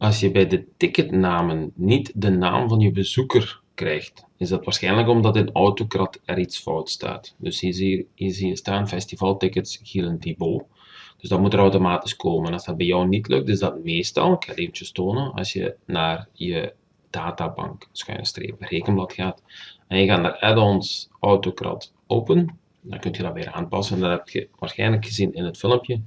Als je bij de ticketnamen niet de naam van je bezoeker krijgt, is dat waarschijnlijk omdat in Autocrat er iets fout staat. Dus hier zie je, hier staan festivaltickets Gielen Thibault. Dus dat moet er automatisch komen. Als dat bij jou niet lukt, is dat meestal, ik ga het eventjes tonen, als je naar je databank, schuine streep, rekenblad gaat, en je gaat naar add-ons Autocrat open, dan kun je dat weer aanpassen. Dat heb je waarschijnlijk gezien in het filmpje.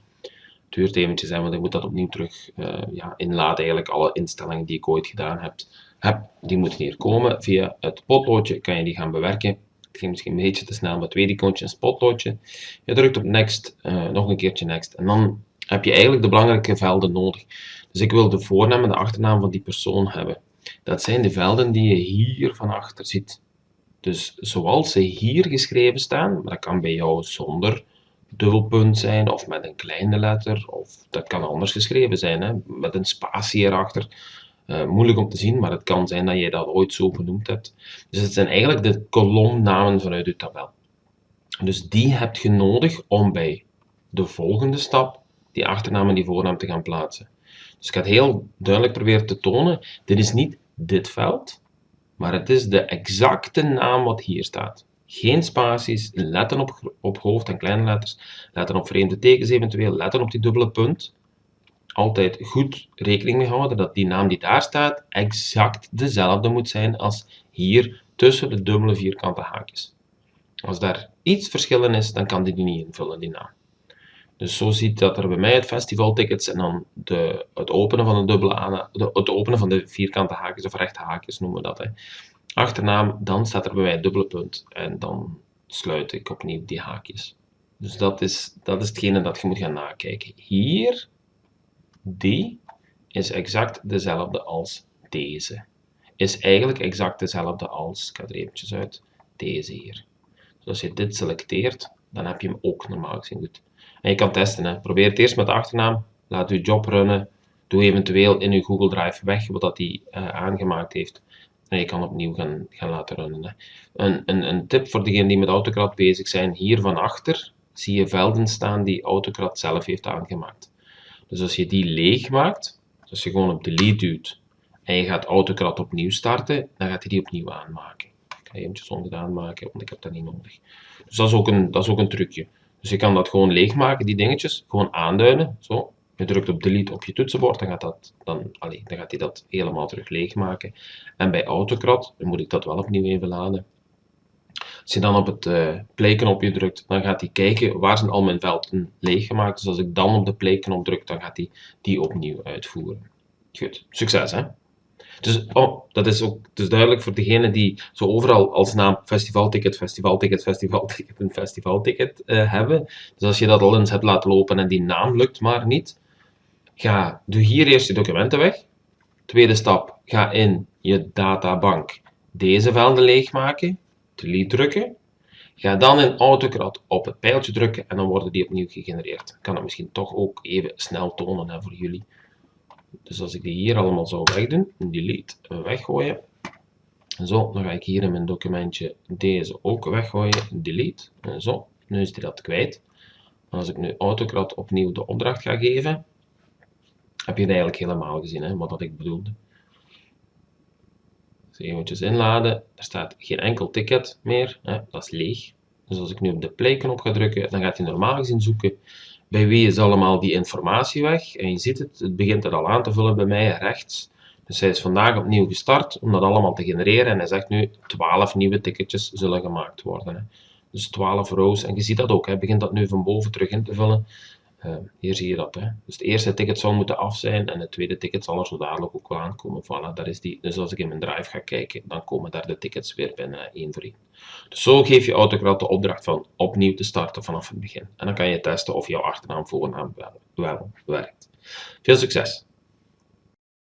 Duurt eventjes, want ik moet dat opnieuw terug uh, ja, inladen. Eigenlijk alle instellingen die ik ooit gedaan heb, heb, die moeten hier komen. Via het potloodje kan je die gaan bewerken. Het ging misschien een beetje te snel, maar tweede icoontje is potloodje. Je drukt op next, uh, nog een keertje next. En dan heb je eigenlijk de belangrijke velden nodig. Dus ik wil de voornaam en de achternaam van die persoon hebben. Dat zijn de velden die je hier van achter ziet. Dus zoals ze hier geschreven staan, maar dat kan bij jou zonder dubbelpunt zijn of met een kleine letter, of dat kan anders geschreven zijn, hè, met een spatie erachter. Uh, moeilijk om te zien, maar het kan zijn dat je dat ooit zo genoemd hebt. Dus het zijn eigenlijk de kolomnamen vanuit je tabel. Dus die heb je nodig om bij de volgende stap die achternaam en die voornaam te gaan plaatsen. Dus ik ga het heel duidelijk proberen te tonen. Dit is niet dit veld, maar het is de exacte naam wat hier staat. Geen spaties, letten op, op hoofd- en kleine letters, letten op vreemde tekens eventueel, letten op die dubbele punt. Altijd goed rekening mee houden dat die naam die daar staat exact dezelfde moet zijn als hier tussen de dubbele vierkante haakjes. Als daar iets verschil in is, dan kan die niet invullen, die naam. Dus zo ziet dat er bij mij het festivaltickets en dan de, het openen van de dubbele de, het openen van de vierkante haakjes of rechte haakjes noemen we dat. Hè. Achternaam, dan staat er bij mij dubbele punt en dan sluit ik opnieuw die haakjes. Dus dat is, dat is hetgene dat je moet gaan nakijken. Hier, die, is exact dezelfde als deze. Is eigenlijk exact dezelfde als, ik ga er eventjes uit, deze hier. Dus als je dit selecteert, dan heb je hem ook normaal gezien goed. En je kan testen. Hè. Probeer het eerst met de achternaam. Laat je job runnen. Doe eventueel in je Google Drive weg wat hij uh, aangemaakt heeft. Je kan opnieuw gaan, gaan laten runnen. Hè. Een, een, een tip voor degenen die met Autocrat bezig zijn. Hier van achter zie je velden staan die Autocrat zelf heeft aangemaakt. Dus als je die leeg maakt, als je gewoon op delete duwt en je gaat Autocrat opnieuw starten, dan gaat hij die opnieuw aanmaken. Ik ga eventjes ongedaan maken, want ik heb dat niet nodig. Dus dat is ook een, dat is ook een trucje. Dus je kan dat gewoon leegmaken, die dingetjes, gewoon aanduiden, zo. Je drukt op delete op je toetsenbord, dan gaat, dat, dan, dan gaat hij dat helemaal terug leegmaken. En bij Autocrat, dan moet ik dat wel opnieuw even laden. Als je dan op het uh, play-knopje drukt, dan gaat hij kijken waar zijn al mijn velden leeggemaakt. Dus als ik dan op de play-knop druk, dan gaat hij die opnieuw uitvoeren. Goed, succes hè! Dus oh, dat is ook dus duidelijk voor degene die zo overal als naam festivalticket, festivalticket, festivalticket en festivalticket uh, hebben. Dus als je dat al eens hebt laten lopen en die naam lukt maar niet, ga, doe hier eerst je documenten weg. Tweede stap, ga in je databank deze velden leegmaken, delete drukken. Ga dan in AutoCAD op het pijltje drukken en dan worden die opnieuw gegenereerd. Ik kan dat misschien toch ook even snel tonen hè, voor jullie. Dus als ik die hier allemaal zou wegdoen, delete, weggooien. Zo, dan ga ik hier in mijn documentje deze ook weggooien, delete. En zo, nu is die dat kwijt. als ik nu AutoCAD opnieuw de opdracht ga geven, heb je het eigenlijk helemaal gezien, hè, wat ik bedoelde. Dus inladen, er staat geen enkel ticket meer, hè, dat is leeg. Dus als ik nu op de play knop ga drukken, dan gaat hij normaal gezien zoeken bij wie is allemaal die informatie weg. En je ziet het, het begint er al aan te vullen bij mij rechts. Dus hij is vandaag opnieuw gestart om dat allemaal te genereren. En hij zegt nu 12 nieuwe ticketjes zullen gemaakt worden. Hè. Dus 12 rows. En je ziet dat ook, hij begint dat nu van boven terug in te vullen. Uh, hier zie je dat. Dus het eerste ticket zal moeten af zijn en het tweede ticket zal er zo dadelijk ook wel aankomen. Voilà, daar is die. Dus als ik in mijn drive ga kijken, dan komen daar de tickets weer binnen, één voor één. Dus zo geef je Autocrat de opdracht van opnieuw te starten vanaf het begin. En dan kan je testen of jouw achternaam voornaam wel, wel werkt. Veel succes!